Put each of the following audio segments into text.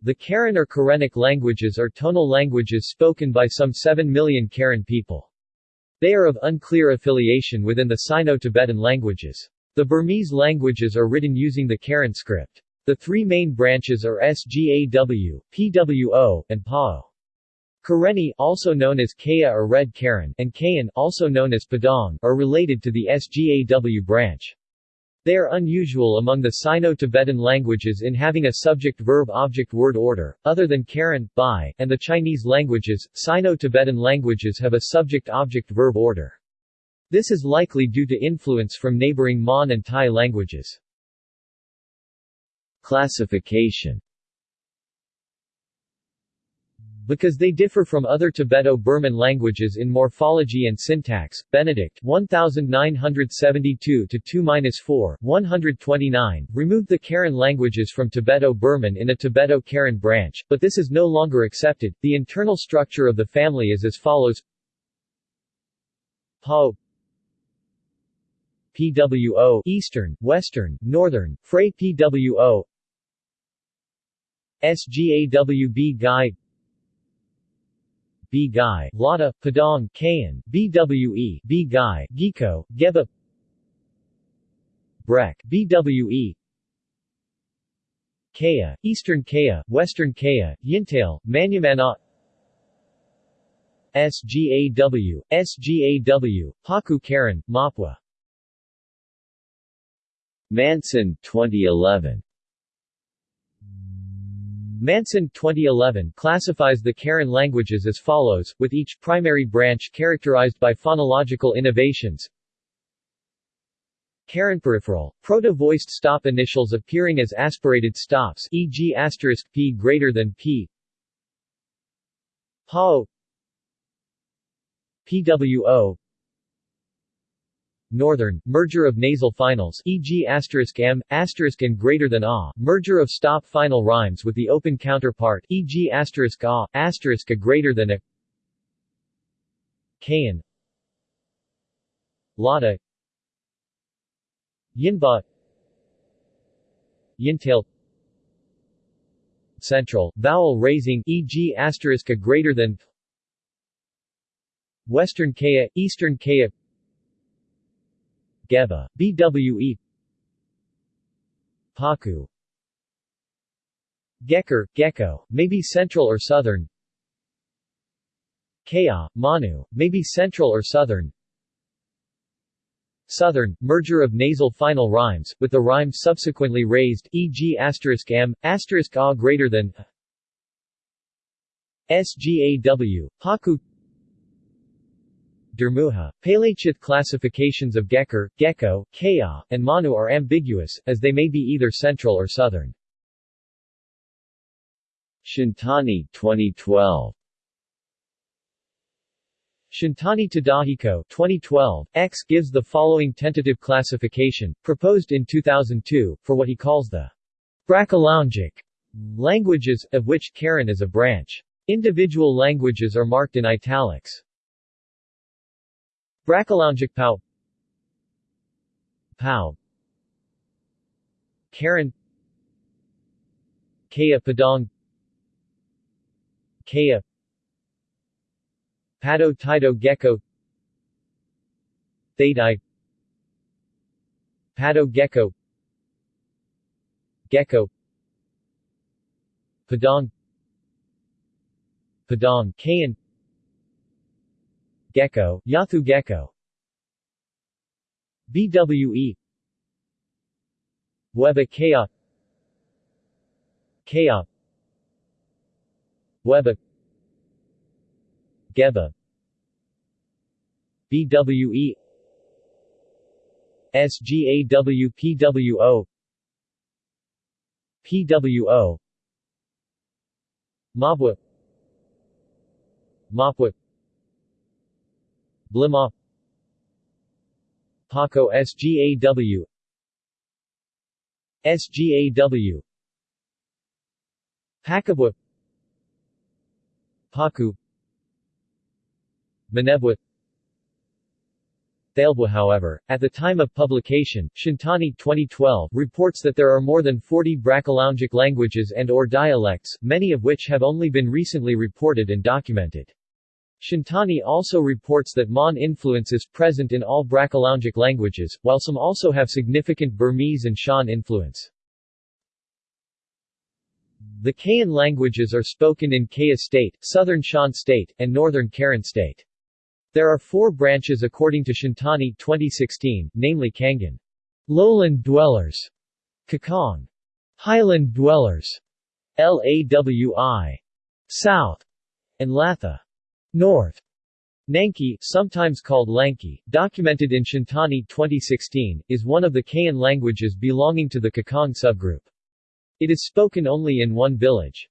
The Karen or Karenic languages are tonal languages spoken by some 7 million Karen people. They are of unclear affiliation within the Sino-Tibetan languages. The Burmese languages are written using the Karen script. The three main branches are SGAW, PWO, and PAO. Karenni also known as Kaya or Red Karen and Kayan also known as Padang are related to the SGAW branch. They are unusual among the Sino-Tibetan languages in having a subject-verb-object-word order, other than Karen, Bai, and the Chinese languages, Sino-Tibetan languages have a subject-object-verb order. This is likely due to influence from neighboring Mon and Thai languages. Classification because they differ from other Tibeto-Burman languages in morphology and syntax. Benedict 1972 2-4 129 removed the Karen languages from Tibeto-Burman in a Tibeto-Karen branch, but this is no longer accepted. The internal structure of the family is as follows: Pao PWO Eastern, Western, Northern, Phrae PWO SGAWB Guy Bghai, Lada, Padang, Kayan, BWE, Bghai, Giko, Geba Brek, BWE Kaya, Eastern Kaya, Western Kaya, Yintale, Manyamana SGAW, SGAW, Paku Karen, Mapwa Manson, 2011 Manson 2011 classifies the Karen languages as follows, with each primary branch characterized by phonological innovations. Karen peripheral, proto-voiced stop initials appearing as aspirated stops e.g. p greater than p. PAO PWO Northern, merger of nasal finals e.g. asterisk m, and greater than a, merger of stop final rhymes with the open counterpart e.g. asterisk a, a greater than a Kayan Lada Yinba Yintale Central, vowel raising e.g. a greater than Western Kaya, Eastern Kaya Geba, BWE Paku. Gekker, Gecko, may be central or southern. Kaya, Manu, may be central or southern. Southern, merger of nasal final rhymes, with the rhyme subsequently raised, e.g. m, a greater than SGAW, Paku Dermuha. Palachith classifications of Gekker, Gecko, Kaya, and Manu are ambiguous, as they may be either central or southern. Shintani 2012 Shintani Tadahiko 2012, X gives the following tentative classification, proposed in 2002, for what he calls the Brakaloungic languages, of which Karen is a branch. Individual languages are marked in italics. Brakaloungic Pau Karen Kaya Padang. Kaya. Pado Tido Gecko. Thadai. Pado Gecko. Gecko. Padang. Padang Kayan Gecko, Yathu Gecko. BWE Weba Kaya Kaya Weba. Geba. BWE SGAW PWO PWO Mabwa. Mapwa Blima. Paco SGAW SGAW Paku Manebwa Thalebwa however, at the time of publication, Shintani 2012 reports that there are more than 40 Brakaloungic languages and or dialects, many of which have only been recently reported and documented. Shintani also reports that Mon influence is present in all Brakaloungic languages, while some also have significant Burmese and Shan influence. The Kayan languages are spoken in Kayah State, Southern Shan State, and Northern Karen State. There are four branches according to Shintani 2016, namely Kangan, Lowland Dwellers, Kakong, Highland Dwellers, Lawi, South, and Latha, North. Nanki, sometimes called Lanki, documented in Shintani 2016, is one of the Kayan languages belonging to the Kakong subgroup. It is spoken only in one village.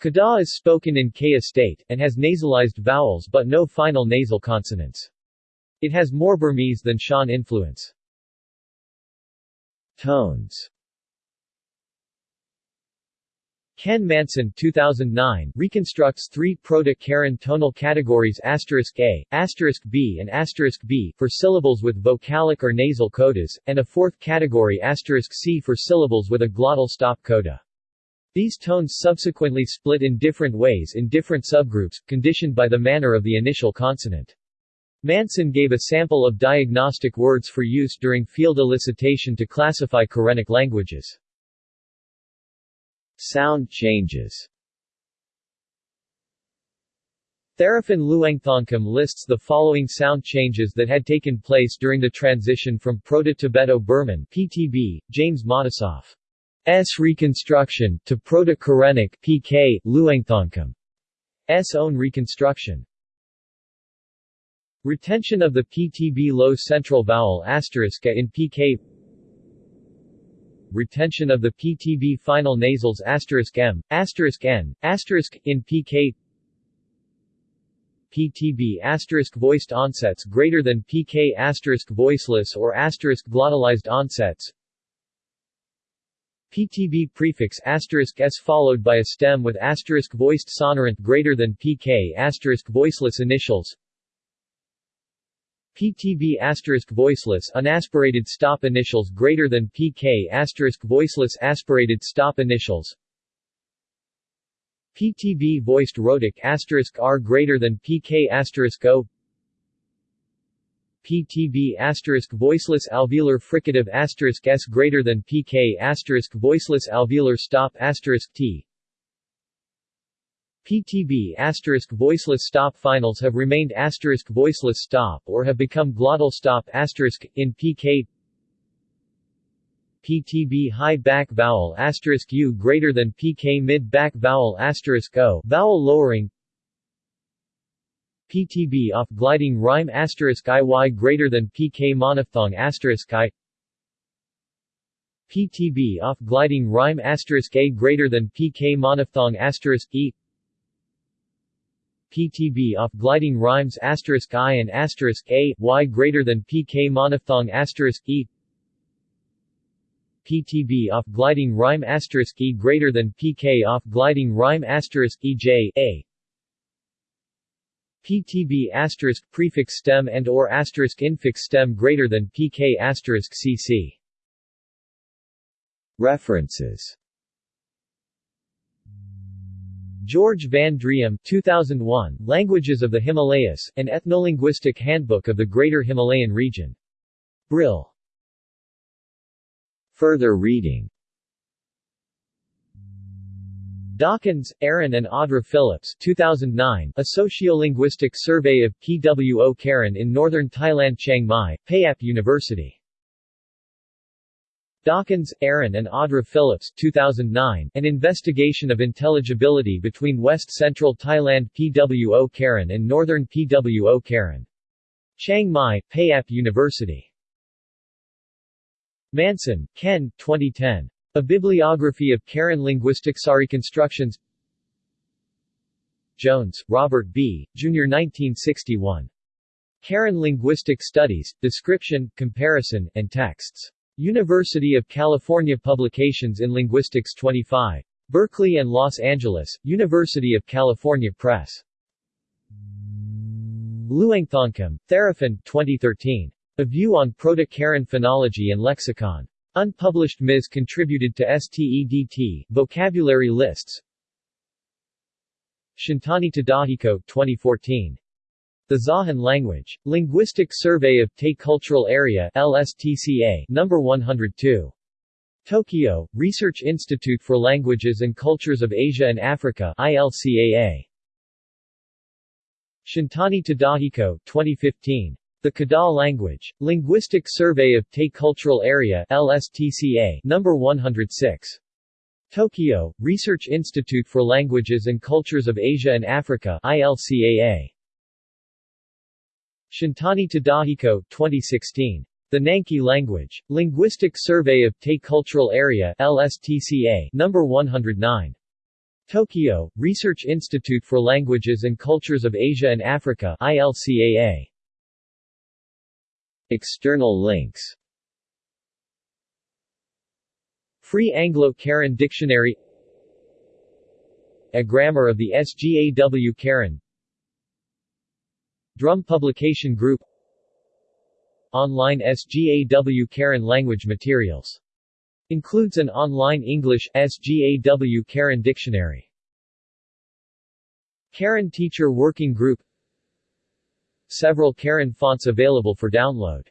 Kada is spoken in Kayah state, and has nasalized vowels but no final nasal consonants. It has more Burmese than Shan influence. Tones Ken Manson 2009 reconstructs three Proto-Karen tonal categories A, B and B for syllables with vocalic or nasal codas, and a fourth category C for syllables with a glottal stop coda. These tones subsequently split in different ways in different subgroups, conditioned by the manner of the initial consonant. Manson gave a sample of diagnostic words for use during field elicitation to classify Karenic languages. Sound changes Theraphan Luangthongkum lists the following sound changes that had taken place during the transition from Proto-Tibeto-Burman PTB, James Matisoff. S reconstruction to Proto-Karenic PK. S own reconstruction. Retention of the PTB low central vowel asterisk in PK retention of the PTB final nasals M, N, in PK PTB voiced onsets greater than PK voiceless or glottalized onsets. PTB prefix s followed by a stem with voiced sonorant greater than PK voiceless initials PTB asterisk voiceless unaspirated stop initials greater than PK asterisk voiceless aspirated stop initials. PTB voiced rhotic asterisk R greater than PK asterisk O. PTB asterisk voiceless alveolar fricative asterisk S greater than PK asterisk voiceless alveolar stop asterisk T PTB asterisk voiceless stop finals have remained asterisk voiceless stop or have become glottal stop asterisk in PK PTB high back vowel asterisk U greater than PK mid back vowel asterisk O vowel lowering. PTB off gliding rhyme asterisk IY greater than PK monophthong asterisk I. PTB off gliding rhyme asterisk A greater than PK monophthong asterisk E PTB off gliding rhymes asterisk I and asterisk A, Y greater than PK monophthong asterisk E. PTB off gliding rhyme asterisk E greater than PK off gliding rhyme asterisk EJ, A. PTB asterisk prefix stem and or asterisk infix stem greater than PK asterisk CC References George van Driem 2001, Languages of the Himalayas, an Ethnolinguistic Handbook of the Greater Himalayan Region. Brill. Further reading Dawkins, Erin and Audra Phillips 2009, A Sociolinguistic Survey of PWO Karen in Northern Thailand Chiang Mai, Payap University Dawkins, Erin and Audra Phillips 2009, An Investigation of Intelligibility between West Central Thailand PWO Karen and Northern PWO Karen. Chiang Mai, Payap University. Manson, Ken 2010. A Bibliography of Karen linguistic Linguistics constructions. Jones, Robert B., Jr. 1961. Karen Linguistic Studies, Description, Comparison, and Texts. University of California Publications in Linguistics 25. Berkeley and Los Angeles, University of California Press. Luangthongkum, Theraphan, 2013. A View on Proto-Karen Phonology and Lexicon. Unpublished Ms. contributed to STEDT, Vocabulary Lists. Shintani Tadahiko, 2014. The Zahan Language. Linguistic Survey of Tay Cultural Area LSTCA, number 102. Tokyo, Research Institute for Languages and Cultures of Asia and Africa ILCAA. Shintani Tadahiko, 2015. The Kada Language. Linguistic Survey of Tay Cultural Area LSTCA, number 106. Tokyo, Research Institute for Languages and Cultures of Asia and Africa ILCAA. Shintani Tadahiko, 2016. The Nanki Language. Linguistic Survey of Tay Cultural Area LSTCA, number 109. Tokyo, Research Institute for Languages and Cultures of Asia and Africa ILCAA. External links Free Anglo-Karen Dictionary A Grammar of the SGAW Karen Drum Publication Group Online SGAW Karen language materials. Includes an online English SGAW Karen dictionary. Karen Teacher Working Group Several Karen fonts available for download